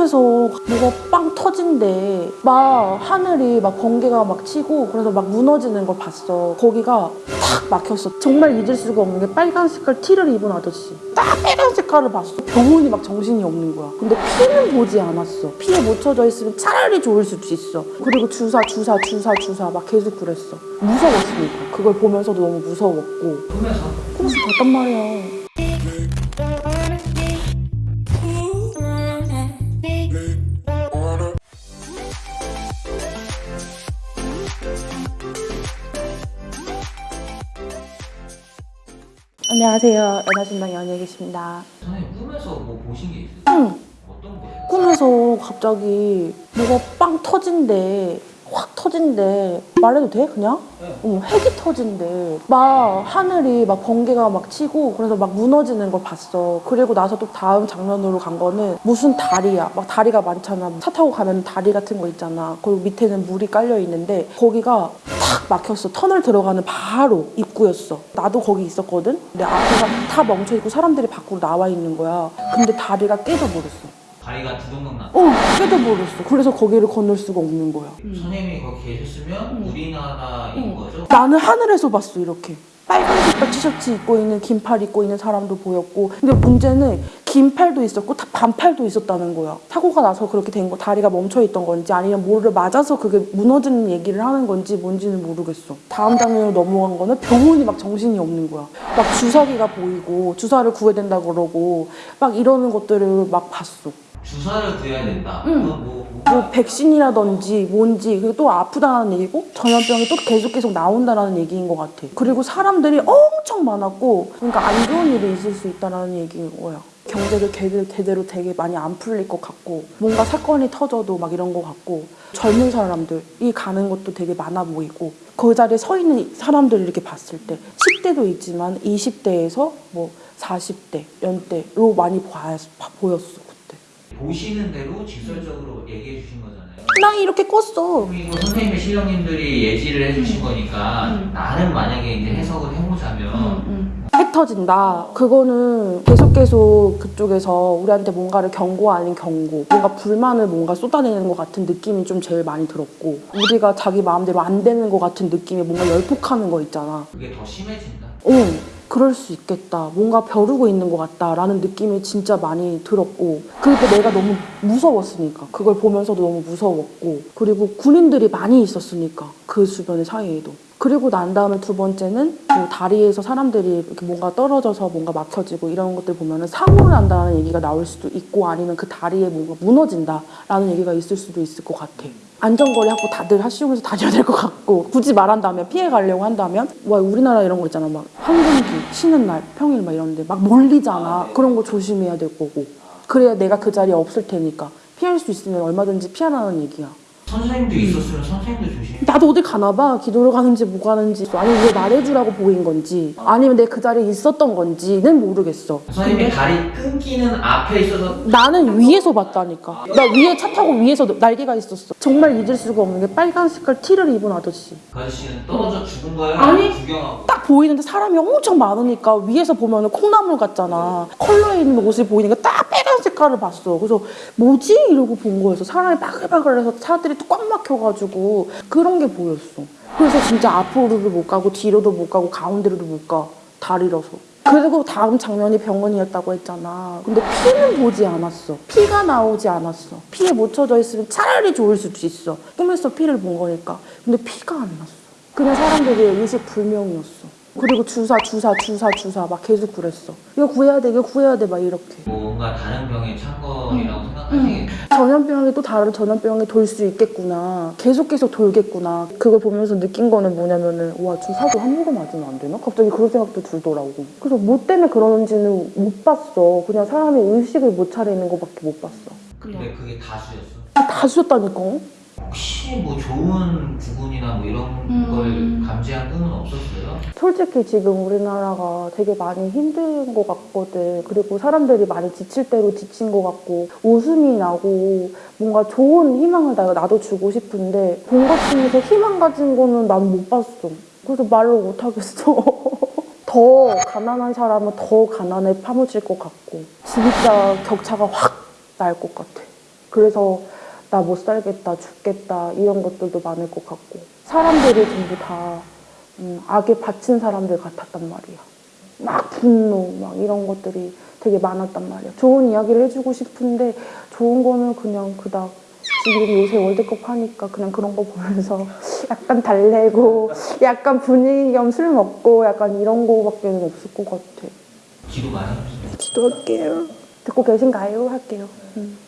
꿈에서 뭐가 빵 터진대. 막 하늘이 막 번개가 막 치고 그래서 막 무너지는 걸 봤어. 거기가 탁 막혔어. 정말 잊을 수가 없는 게 빨간 색깔 티를 입은 아저씨. 딱 빨간 색깔을 봤어. 병원이 막 정신이 없는 거야. 근데 피는 보지 않았어. 피에 묻혀져 있으면 차라리 좋을 수도 있어. 그리고 주사, 주사, 주사, 주사 막 계속 그랬어. 무서웠으니까. 그걸 보면서도 너무 무서웠고. 꿈에서 꿈에서 봤단 말이야. 안녕하세요. 연하신당 연예계십니다. 선생님 꿈에서 뭐 보신 게 있으세요? 응. 어떤 거예요? 꿈에서 갑자기 뭐가 빵 터진대. 확 터진대. 말해도 돼? 그냥? 네. 어, 핵이 터진대. 막 하늘이 막 번개가 막 치고 그래서 막 무너지는 걸 봤어. 그리고 나서 또 다음 장면으로 간 거는 무슨 다리야. 막 다리가 많잖아. 차 타고 가면 다리 같은 거 있잖아. 거기 밑에는 물이 깔려 있는데 거기가 탁 막혔어. 터널 들어가는 바로 입 구였어. 나도 거기 있었거든. 근데 앞에가 다 멈춰 있고 사람들이 밖으로 나와 있는 거야. 근데 다리가 깨져버렸어. 다리가 두동강 나. 어, 깨져버렸어. 그래서 거기를 건널 수가 없는 거야. 선생님이 거기 계셨으면 우리나라인 응. 거죠? 나는 하늘에서 봤어 이렇게 빨간 색깔 티셔츠 입고 있는 긴 팔 입고 있는 사람도 보였고 근데 문제는 긴 팔도 있었고 다 반팔도 있었다는 거야 사고가 나서 그렇게 된 거 다리가 멈춰 있던 건지 아니면 뭐를 맞아서 그게 무너지는 얘기를 하는 건지 뭔지는 모르겠어 다음 장면으로 넘어간 거는 병원이 막 정신이 없는 거야 막 주사기가 보이고 주사를 구해야 된다 그러고 막 이러는 것들을 막 봤어 주사를 구해야 된다. 응. 그건 뭐, 뭐 뭐 백신이라든지 뭔지 그리고 또 아프다는 얘기고 전염병이 또 계속 계속 나온다라는 얘기인 것 같아. 그리고 사람들이 엄청 많았고 그러니까 안 좋은 일이 있을 수 있다라는 얘기인 거야. 경제를 제대로, 되게 많이 안 풀릴 것 같고 뭔가 사건이 터져도 막 이런 것 같고 젊은 사람들이 가는 것도 되게 많아 보이고 그 자리에 서 있는 사람들을 이렇게 봤을 때 10대도 있지만 20대에서 뭐 40대 연대로 많이 봐, 보였어 그때. 보시는 대로 직설적으로 얘기해 주신 거잖아요. 나 이렇게 껐어. 그리고 선생님의 실령님들이 예지를 해주신 거니까 음. 나는 만약에 이제 해석을 해보자면 핵 터진다. 그거는 계속 계속 그쪽에서 우리한테 뭔가를 경고 아닌 경고, 뭔가 불만을 뭔가 쏟아내는 것 같은 느낌이 좀 제일 많이 들었고, 우리가 자기 마음대로 안 되는 것 같은 느낌이 뭔가 열폭하는 거 있잖아. 그게 더 심해진다. 어, 그럴 수 있겠다. 뭔가 벼르고 있는 것 같다라는 느낌이 진짜 많이 들었고, 그리고 내가 너무 무서웠으니까. 그걸 보면서도 너무 무서웠고, 그리고 군인들이 많이 있었으니까. 그 주변의 사이에도. 그리고 난 다음에 두 번째는 뭐 다리에서 사람들이 이렇게 뭔가 떨어져서 뭔가 막혀지고 이런 것들 보면은 사고를 난다는 얘기가 나올 수도 있고 아니면 그 다리에 뭔가 무너진다라는 얘기가 있을 수도 있을 것 같아. 안전거리 하고 다들 하시면서 다녀야 될 것 같고 굳이 말한다면 피해 가려고 한다면 와 우리나라 이런 거 있잖아. 막 황금기 쉬는 날 평일 막 이런데 막 몰리잖아. 그런 거 조심해야 될 거고. 그래야 내가 그 자리에 없을 테니까. 피할 수 있으면 얼마든지 피하라는 얘기야 선생님도 있었으면 선생님도 조심. 나도 어디 가나 봐 기도를 가는지 뭐 가는지 아니면 왜 말해주라고 보인 건지 아니면 내 그 자리에 있었던 건지는 모르겠어 선생님이 다리 끊기는 앞에 있어서 나는 위에서 봤다니까 나 위에 차 타고 위에서 날개가 있었어 정말 잊을 수가 없는 게 빨간 색깔 티를 입은 아저씨 그 아저씨는 떨어져 죽은 거예요? 아니. 구경하고. 딱 보이는데 사람이 엄청 많으니까 위에서 보면 콩나물 같잖아. 컬러 있는 옷을 보이니까 딱 빨간 색깔을 봤어. 그래서 뭐지? 이러고 본 거였어. 사람이 바글바글해서 차들이 또꽉 막혀가지고 그런 게 보였어. 그래서 진짜 앞으로도 못 가고 뒤로도 못 가고 가운데로도 못 가. 다리라서. 그리고 다음 장면이 병원이었다고 했잖아. 근데 피는 보지 않았어. 피가 나오지 않았어. 피에 묻혀져 있으면 차라리 좋을 수도 있어. 꿈에서 피를 본 거니까. 근데 피가 안 났어. 그냥 사람들이 의식 불명이었어. 그리고 주사, 주사, 주사, 주사 막 계속 그랬어. 이거 구해야 돼, 이거 구해야 돼, 막 이렇게. 뭔가 다른 병에 찬 거라고 음. 생각하시겠네요. 전염병이 또 다른 전염병이 돌 수 있겠구나. 계속 계속 돌겠구나. 그걸 보면서 느낀 거는 뭐냐면은 와 주사도 함부로 맞으면 안 되나? 갑자기 그런 생각도 들더라고. 그래서 뭐 때문에 그러는지는 못 봤어. 그냥 사람이 의식을 못 차리는 거밖에 못 봤어. 근데 그게 다수였어. 다 주셨다니까. 혹시 뭐 좋은 부분이나 뭐 이런 음. 걸 감지한 끈은 없었어요? 솔직히 지금 우리나라가 되게 많이 힘든 것 같거든. 그리고 사람들이 많이 지칠 대로 지친 것 같고 웃음이 나고 뭔가 좋은 희망을 나, 나도 주고 싶은데 본것 중에서 희망 가진 거는 난 못 봤어. 그래서 말로 못 하겠어. 더 가난한 사람은 더 가난에 파묻힐 것 같고 진짜 격차가 확 날 것 같아. 그래서 나 못 살겠다, 죽겠다 이런 것들도 많을 것 같고 사람들이 전부 다 음, 악에 바친 사람들 같았단 말이야. 막 분노, 막 이런 것들이 되게 많았단 말이야. 좋은 이야기를 해주고 싶은데 좋은 거는 그냥 그닥 지금 요새 월드컵 하니까 그냥 그런 거 보면서 약간 달래고 약간 분위기 겸 술 먹고 약간 이런 거밖에는 없을 것 같아. 기도 많이. 기도할게요. 듣고 계신가요? 할게요. 음.